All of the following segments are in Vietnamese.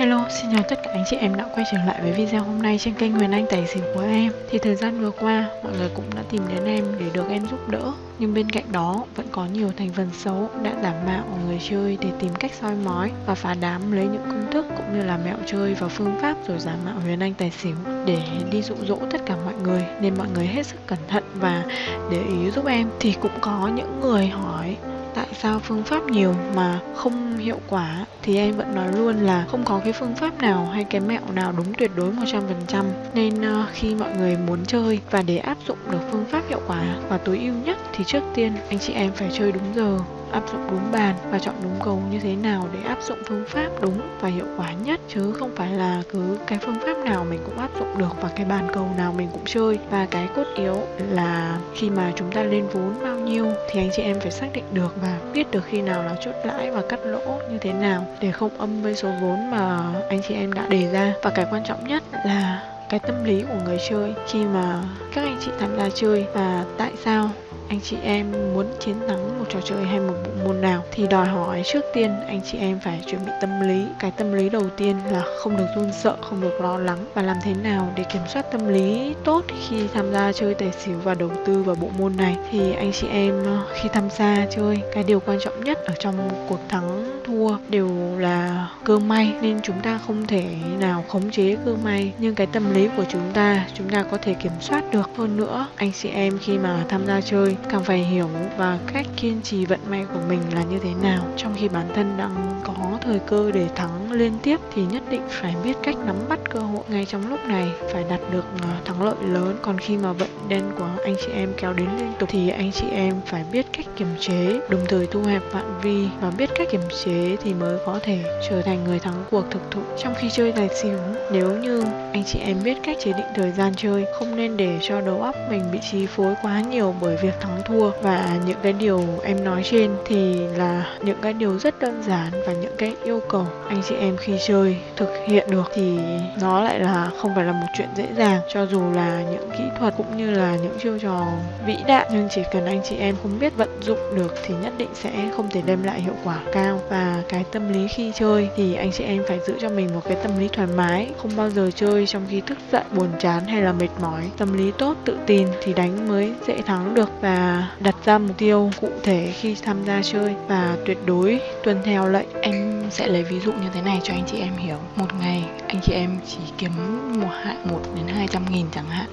Hello, xin chào tất cả anh chị em đã quay trở lại với video hôm nay trên kênh Huyền Anh Tài xỉu của em. Thì thời gian vừa qua, mọi người cũng đã tìm đến em để được em giúp đỡ. Nhưng bên cạnh đó, vẫn có nhiều thành phần xấu đã giả mạo người chơi để tìm cách soi mói Và phá đám lấy những công thức cũng như là mẹo chơi và phương pháp rồi giả mạo Huyền Anh Tài xỉu Để đi dụ dỗ tất cả mọi người. Nên mọi người hết sức cẩn thận và để ý giúp em. Thì cũng có những người hỏi tại sao phương pháp nhiều mà không hiệu quả? Thì em vẫn nói luôn là không có cái phương pháp nào hay cái mẹo nào đúng tuyệt đối 100% nên uh, khi mọi người muốn chơi và để áp dụng được phương pháp hiệu quả và tối ưu nhất thì trước tiên anh chị em phải chơi đúng giờ áp dụng đúng bàn và chọn đúng cầu như thế nào để áp dụng phương pháp đúng và hiệu quả nhất. Chứ không phải là cứ cái phương pháp nào mình cũng áp dụng được và cái bàn cầu nào mình cũng chơi. Và cái cốt yếu là khi mà chúng ta lên vốn bao nhiêu thì anh chị em phải xác định được và biết được khi nào là chốt lãi và cắt lỗ như thế nào để không âm với số vốn mà anh chị em đã đề ra. Và cái quan trọng nhất là cái tâm lý của người chơi khi mà các anh chị tham gia chơi và tại sao anh chị em muốn chiến thắng một trò chơi hay một bộ môn nào thì đòi hỏi trước tiên anh chị em phải chuẩn bị tâm lý. Cái tâm lý đầu tiên là không được run sợ, không được lo lắng. Và làm thế nào để kiểm soát tâm lý tốt khi tham gia chơi tài xỉu và đầu tư vào bộ môn này? Thì anh chị em ờ, khi tham gia chơi, cái điều quan trọng nhất ở trong cuộc thắng thua đều là cơ may. Nên chúng ta không thể nào khống chế cơ may. Nhưng cái tâm lý của chúng ta chúng ta có thể kiểm soát được. Hơn nữa, anh chị em khi mà tham gia chơi càng phải hiểu và cách kiên trì vận may của mình là như thế nào. Trong khi bản thân đang có thời cơ để thắng liên tiếp thì nhất định phải biết cách nắm bắt cơ hội ngay trong lúc này, phải đạt được à, thắng lợi lớn. Còn khi mà vận đen của anh chị em kéo đến liên tục thì anh chị em phải biết cách kiềm chế, đồng thời thu hẹp phạm vi và biết cách kiềm chế thì mới có thể trở thành người thắng cuộc thực thụ. Trong khi chơi tài xỉu, nếu như anh chị em biết cách chế định thời gian chơi, không nên để cho đầu óc mình bị chi phối quá nhiều bởi việc thắng thua. Và những cái điều em nói trên thì là những cái điều rất đơn giản và những cái yêu cầu anh chị em khi chơi thực hiện được. Thì nó lại là không phải là một chuyện dễ dàng. Cho dù là những kỹ thuật cũng như là những chiêu trò vĩ đại, nhưng chỉ cần anh chị em không biết vận dụng được thì nhất định sẽ không thể đem lại hiệu quả cao. Và cái tâm lý khi chơi thì anh chị em phải giữ cho mình một cái tâm lý thoải mái, không bao giờ chơi trong khi thức giận, buồn chán hay là mệt mỏi. Tâm lý tốt, tự tin thì đánh mới dễ thắng được. Và đặt ra mục tiêu cụ thể khi tham gia chơi và tuyệt đối tuân theo lệnh. Em sẽ lấy ví dụ như thế này cho anh chị em hiểu. Một ngày, anh chị em chỉ kiếm một hạn một đến hai trăm nghìn chẳng hạn.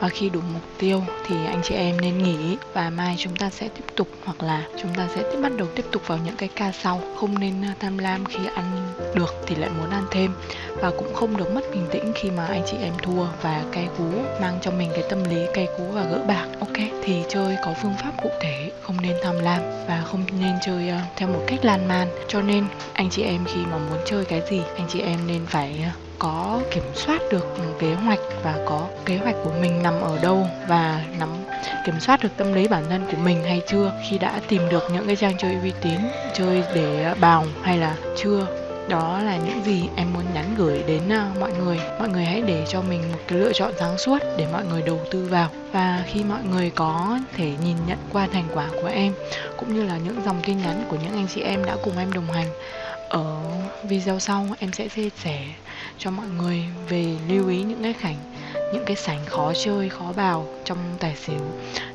Và khi đủ mục tiêu thì anh chị em nên nghỉ và mai chúng ta sẽ tiếp tục hoặc là chúng ta sẽ tiếp bắt đầu tiếp tục vào những cái ca sau. Không nên à, tham lam khi ăn được thì lại muốn ăn thêm. Và cũng không được mất bình tĩnh khi mà anh chị em thua và cay cú mang cho mình cái tâm lý cay cú và gỡ bạc. Ok, thì chơi có phương pháp cụ thể không nên tham lam và không nên chơi uh, theo một cách lan man. Cho nên anh chị em khi mà muốn chơi cái gì anh chị em nên phải uh, có kiểm soát được kế hoạch và có kế hoạch của mình nằm ở đâu và nắm kiểm soát được tâm lý bản thân của mình hay chưa khi đã tìm được những cái trang chơi uy tín chơi để ờ, bào hay là chưa đó là những gì em muốn nhắn gửi đến à, mọi người. Mọi người hãy để cho mình một cái lựa chọn sáng suốt để mọi người đầu tư vào. Và khi mọi người có thể nhìn nhận qua thành quả của em, cũng như là những dòng tin nhắn của những anh chị em đã cùng em đồng hành, ở video sau em sẽ chia sẻ cho mọi người về lưu ý những cái cảnh những cái sảnh khó chơi, khó vào trong tài xỉu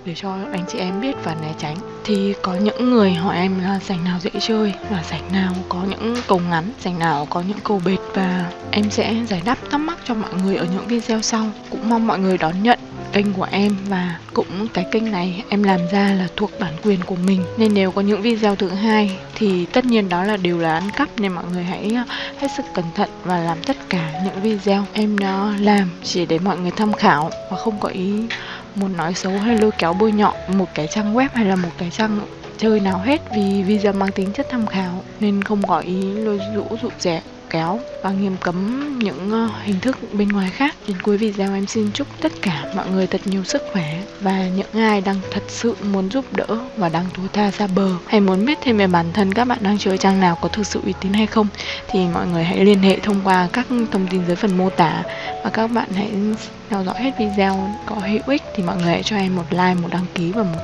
để cho anh chị em biết và né tránh. Thì có những người hỏi em là sảnh nào dễ chơi và sảnh nào có những cầu ngắn, sảnh nào có những cầu bệt. Và em sẽ giải đáp thắc mắc cho mọi người ở những video sau. Cũng mong mọi người đón nhận kênh của em và cũng cái kênh này em làm ra là thuộc bản quyền của mình. Nên nếu có những video thứ hai thì tất nhiên đó là đều là ăn cắp, nên mọi người hãy ờ, hết sức cẩn thận và làm tất cả những video em nó làm chỉ để mọi người tham khảo và không có ý muốn nói xấu hay lôi kéo bôi nhọ một cái trang web hay là một cái trang chơi nào hết vì video mang tính chất tham khảo nên không có ý lôi rũ dụ rẻ kéo và nghiêm cấm những ờ, hình thức bên ngoài khác. Đến cuối video em xin chúc tất cả mọi người thật nhiều sức khỏe và những ai đang thật sự muốn giúp đỡ và đang thua tha ra bờ hay muốn biết thêm về bản thân các bạn đang chơi trang nào có thực sự uy tín hay không thì mọi người hãy liên hệ thông qua các thông tin dưới phần mô tả và các bạn hãy theo dõi hết video có hữu ích thì mọi người hãy cho em một like, một đăng ký và một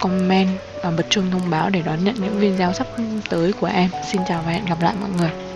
comment và bật chuông thông báo để đón nhận những video sắp tới của em. Xin chào và hẹn gặp lại mọi người.